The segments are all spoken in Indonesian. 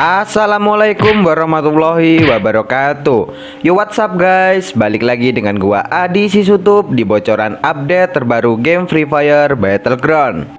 Assalamualaikum warahmatullahi wabarakatuh. Yo what's up guys? Balik lagi dengan gua Adi Sisutup Di bocoran update terbaru game Free Fire Battleground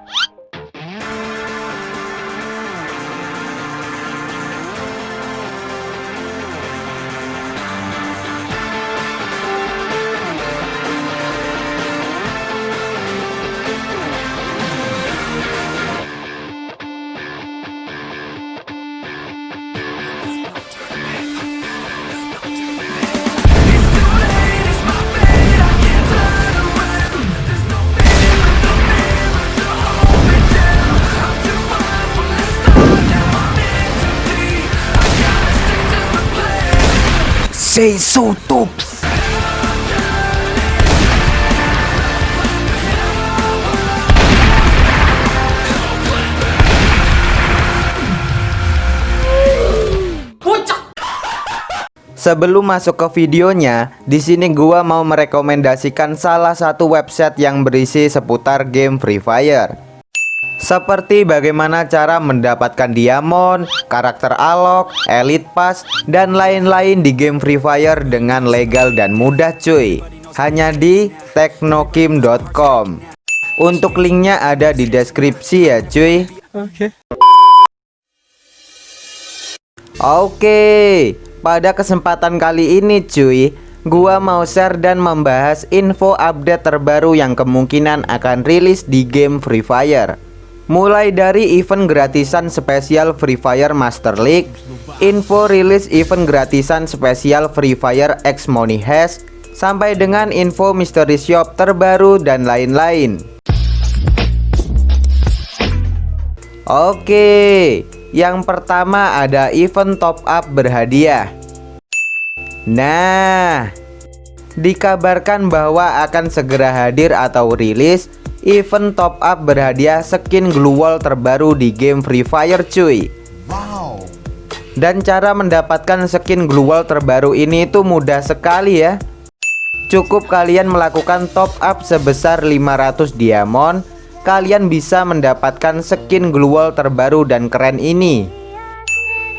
Tops Sebelum masuk ke videonya, di sini gua mau merekomendasikan salah satu website yang berisi seputar game Free Fire. Seperti bagaimana cara mendapatkan diamond, karakter alok, elite pass, dan lain-lain di game Free Fire dengan legal dan mudah cuy. Hanya di teknokim.com. Untuk linknya ada di deskripsi ya cuy. Oke. Oke, pada kesempatan kali ini cuy, gua mau share dan membahas info update terbaru yang kemungkinan akan rilis di game Free Fire. Mulai dari event gratisan spesial Free Fire Master League, info rilis event gratisan spesial Free Fire X Money Hash, sampai dengan info mystery shop terbaru dan lain-lain. Oke, yang pertama ada event top up berhadiah. Nah, dikabarkan bahwa akan segera hadir atau rilis event top up berhadiah skin glue wall terbaru di game Free Fire cuy. Wow. Dan cara mendapatkan skin glue wall terbaru ini itu mudah sekali ya. Cukup kalian melakukan top up sebesar 500 diamond Kalian bisa mendapatkan skin glue wall terbaru dan keren ini.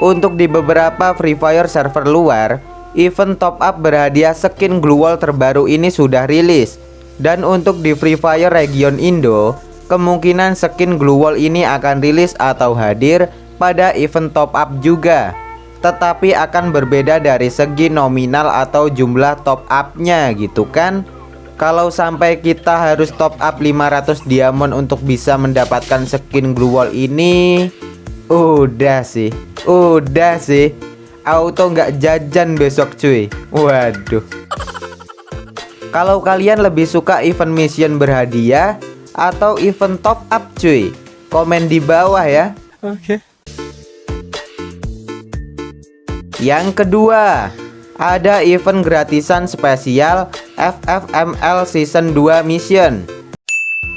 Untuk di beberapa Free Fire server luar Event top up berhadiah skin glue wall terbaru ini sudah rilis dan untuk di Free Fire region Indo, kemungkinan skin Glue Wall ini akan rilis atau hadir pada event top up juga. Tetapi akan berbeda dari segi nominal atau jumlah top upnya gitu kan? Kalau sampai kita harus top up 500 diamond untuk bisa mendapatkan skin Glue Wall ini Udah sih, udah sih. Auto nggak jajan besok cuy. Waduh kalau kalian lebih suka event mission berhadiah atau event top up cuy? Komen di bawah ya. Oke. Yang kedua Ada event gratisan spesial FFML Season 2 Mission.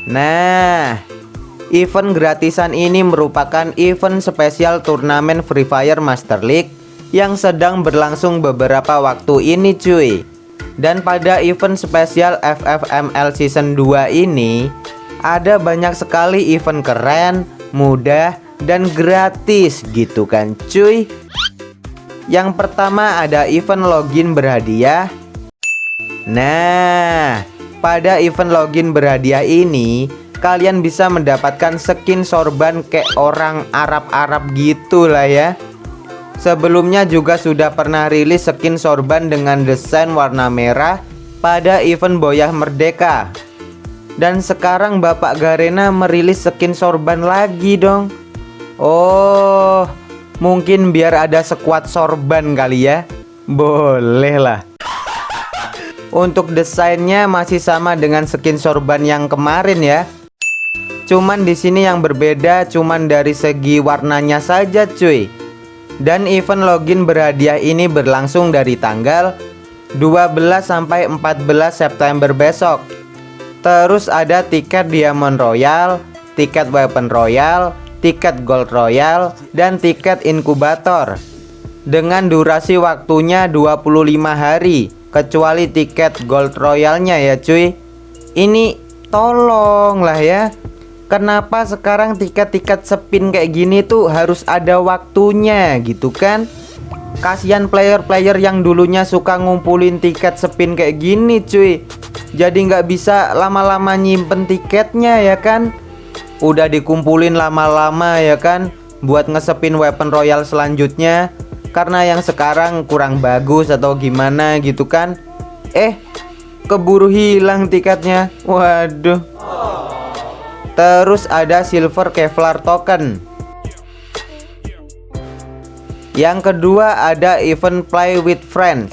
Nah Event gratisan ini merupakan event spesial turnamen Free Fire Master League Yang sedang berlangsung beberapa waktu ini cuy dan pada event spesial FFML Season 2 ini Ada banyak sekali event keren, mudah, dan gratis gitu kan cuy. Yang pertama ada event login berhadiah. Nah pada event login berhadiah ini Kalian bisa mendapatkan skin sorban kayak orang Arab-Arab gitu lah ya Sebelumnya juga sudah pernah rilis skin sorban dengan desain warna merah pada event Boyah Merdeka. Dan sekarang Bapak Garena merilis skin sorban lagi dong. Oh, mungkin biar ada sekuat sorban kali ya. Boleh lah. Untuk desainnya masih sama dengan skin sorban yang kemarin ya. Cuman di sini yang berbeda cuman dari segi warnanya saja cuy. Dan event login berhadiah ini berlangsung dari tanggal 12 sampai 14 September besok. Terus ada tiket Diamond Royal, tiket Weapon Royal, tiket Gold Royal, dan tiket inkubator. Dengan durasi waktunya 25 hari, kecuali tiket Gold Royalnya ya cuy. Ini tolong lah ya Kenapa sekarang tiket-tiket spin kayak gini tuh harus ada waktunya gitu kan? Kasihan player-player yang dulunya suka ngumpulin tiket spin kayak gini cuy. Jadi nggak bisa lama-lama nyimpen tiketnya ya kan? Udah dikumpulin lama-lama ya kan? Buat ngesepin weapon royal selanjutnya. Karena yang sekarang kurang bagus atau gimana gitu kan? Eh keburu hilang tiketnya. Waduh Terus ada silver Kevlar token. Yang kedua ada event play with friends.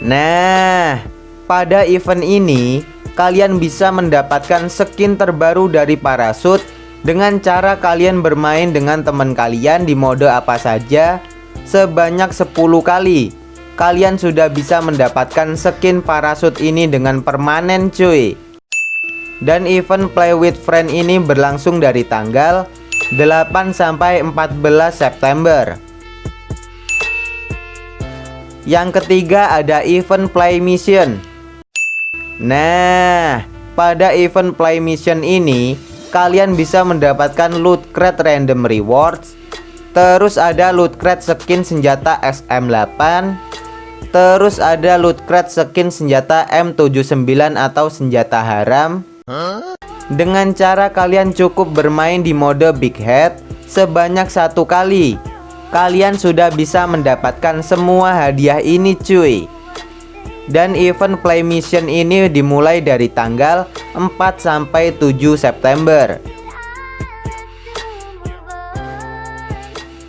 Nah pada event ini kalian bisa mendapatkan skin terbaru dari parasut dengan cara kalian bermain dengan teman kalian di mode apa saja sebanyak 10 kali. Kalian sudah bisa mendapatkan skin parasut ini dengan permanen cuy dan event play with friend ini berlangsung dari tanggal 8 sampai 14 September. Yang ketiga ada event play mission. Nah pada event play mission ini kalian bisa mendapatkan loot crate random rewards terus ada loot crate skin senjata SM8 terus ada loot crate skin senjata M79 atau senjata haram dengan cara kalian cukup bermain di mode Big Head sebanyak satu kali Kalian sudah bisa mendapatkan semua hadiah ini cuy. Dan event play mission ini dimulai dari tanggal 4 sampai 7 September.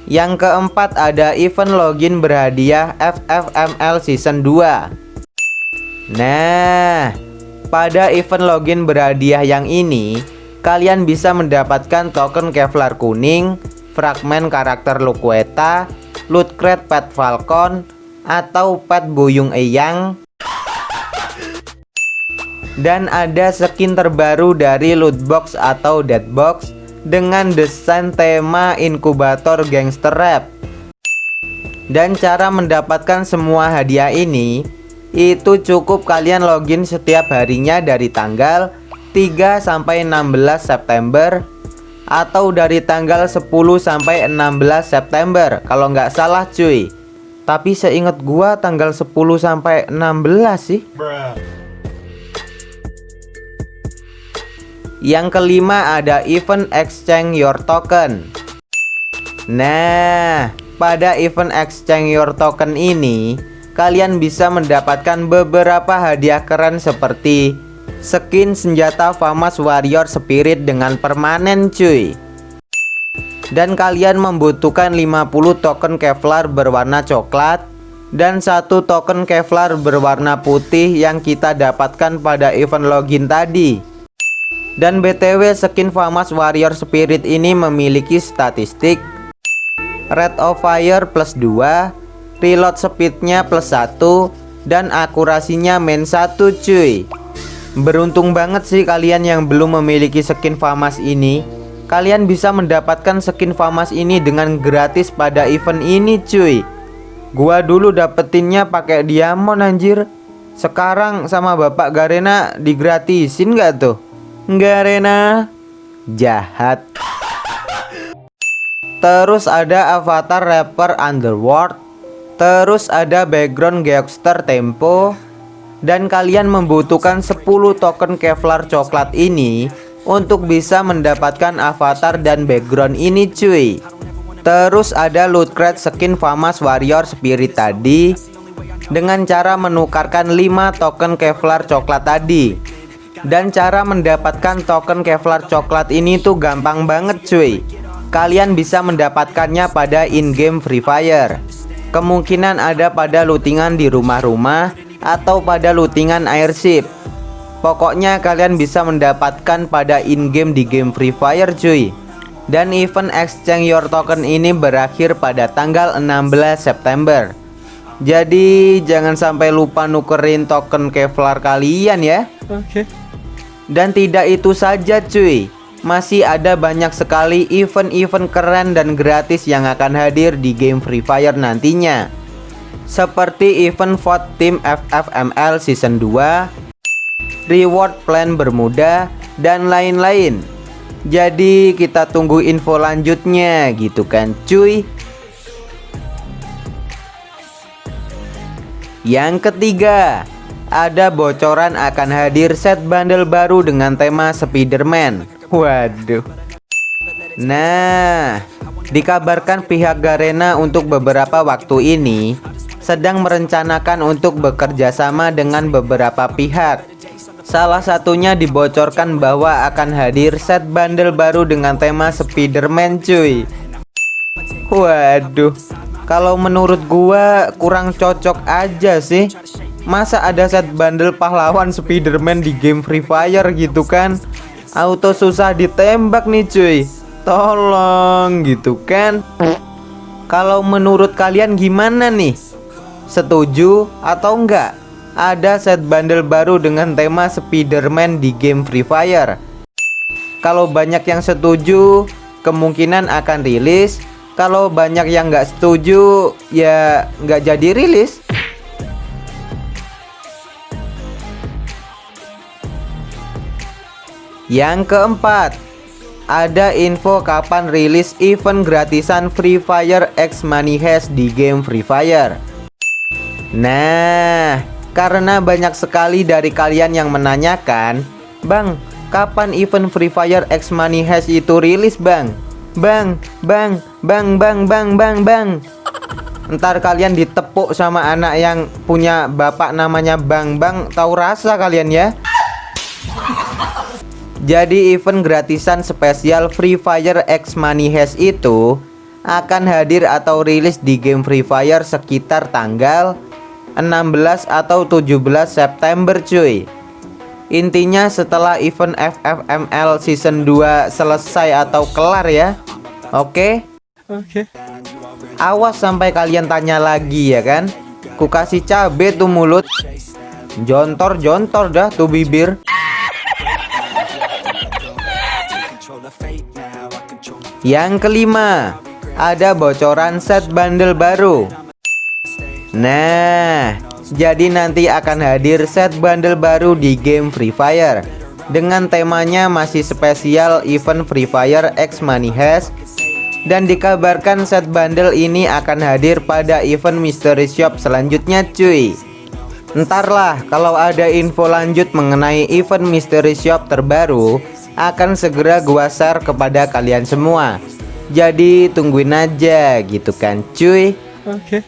Yang keempat ada event login berhadiah FFML Season 2 Nah pada event login berhadiah yang ini, kalian bisa mendapatkan token Kevlar kuning, fragmen karakter Luqueta, loot crate pet Falcon, atau pet Buyung Eyang. Dan ada skin terbaru dari loot box atau dead box dengan desain tema inkubator gangster rap. Dan cara mendapatkan semua hadiah ini itu cukup kalian login setiap harinya dari tanggal 3 sampai 16 September atau dari tanggal 10 sampai 16 September. Kalau nggak salah cuy. Tapi seingat gua tanggal 10 sampai 16 sih. Yang kelima ada event exchange your token. Nah pada event exchange your token ini kalian bisa mendapatkan beberapa hadiah keren seperti skin senjata Famas Warrior Spirit dengan permanen cuy. Dan kalian membutuhkan 50 token Kevlar berwarna coklat dan satu token Kevlar berwarna putih yang kita dapatkan pada event login tadi. Dan BTW skin Famas Warrior Spirit ini memiliki statistik Red of Fire plus 2 reload speednya plus 1 dan akurasinya main 1 cuy. Beruntung banget sih kalian yang belum memiliki skin Famas ini. Kalian bisa mendapatkan skin Famas ini dengan gratis pada event ini cuy. Gua dulu dapetinnya pakai diamond anjir. Sekarang sama Bapak Garena digratisin gak tuh? Garena Jahat. Terus ada avatar rapper Underworld Terus ada background Geoxter Tempo. Dan kalian membutuhkan 10 token Kevlar coklat ini Untuk bisa mendapatkan avatar dan background ini cuy. Terus ada loot crate skin Famas Warrior Spirit tadi Dengan cara menukarkan 5 token Kevlar coklat tadi. Dan cara mendapatkan token Kevlar coklat ini tuh gampang banget cuy. Kalian bisa mendapatkannya pada in-game Free Fire Kemungkinan ada pada lootingan di rumah-rumah atau pada lootingan airship Pokoknya kalian bisa mendapatkan pada in-game di game Free Fire cuy. Dan event exchange your token ini berakhir pada tanggal 16 September. Jadi jangan sampai lupa nukerin token Kevlar kalian ya. Oke. Okay. Dan tidak itu saja cuy masih ada banyak sekali event-event keren dan gratis yang akan hadir di game Free Fire nantinya. Seperti event vote Team FFML Season 2 Reward Plan Bermuda dan lain-lain. Jadi kita tunggu info lanjutnya gitu kan cuy? Yang ketiga Ada bocoran akan hadir set bundle baru dengan tema Spiderman Waduh. Nah Dikabarkan pihak Garena untuk beberapa waktu ini Sedang merencanakan untuk bekerja sama dengan beberapa pihak. Salah satunya dibocorkan bahwa akan hadir set bundle baru dengan tema Spiderman cuy. Waduh Kalau menurut gua kurang cocok aja sih. Masa ada set bundle pahlawan Spiderman di game Free Fire gitu kan Auto susah ditembak nih cuy Tolong gitu kan Kalau menurut kalian gimana nih Setuju atau enggak ada set bundle baru dengan tema Spiderman di game Free Fire. Kalau banyak yang setuju, kemungkinan akan rilis. Kalau banyak yang nggak setuju, ya nggak jadi rilis. Yang keempat, ada info kapan rilis event gratisan Free Fire X Money Heist di game Free Fire. Nah, karena banyak sekali dari kalian yang menanyakan Bang, kapan event Free Fire X Money Heist itu rilis bang? Bang, bang, bang, bang, bang, bang, bang Ntar kalian ditepuk sama anak yang punya bapak namanya Bang Bang Tahu rasa kalian ya Jadi event gratisan spesial Free Fire X Money Heist itu akan hadir atau rilis di game Free Fire sekitar tanggal 16 atau 17 September cuy. Intinya setelah event FFML season 2 selesai atau kelar ya. Oke? Oke. Awas sampai kalian tanya lagi ya kan? Ku kasih cabe tuh mulut. Jontor-jontor dah tuh bibir Yang kelima Ada bocoran set bundle baru. Nah, jadi nanti akan hadir set bundle baru di game Free Fire. Dengan temanya masih spesial event Free Fire X Money Heist. Dan dikabarkan set bundle ini akan hadir pada event Mystery Shop selanjutnya cuy. Entarlah kalau ada info lanjut mengenai event Mystery Shop terbaru akan segera gua share kepada kalian semua Jadi tungguin aja gitu kan cuy Oke okay.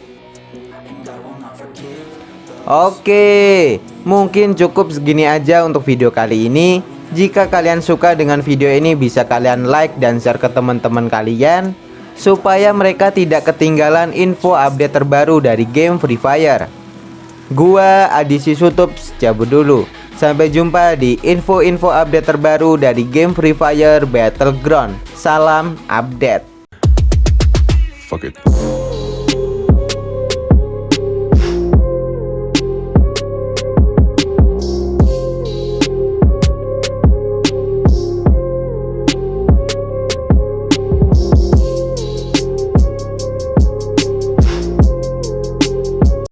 Oke, mungkin cukup segini aja untuk video kali ini. Jika kalian suka dengan video ini bisa kalian like dan share ke teman-teman kalian supaya mereka tidak ketinggalan info update terbaru dari game Free Fire. Gua Adisi Sutup cabut dulu. Sampai jumpa di info-info update terbaru dari game Free Fire Battleground. Salam update. Fuck it.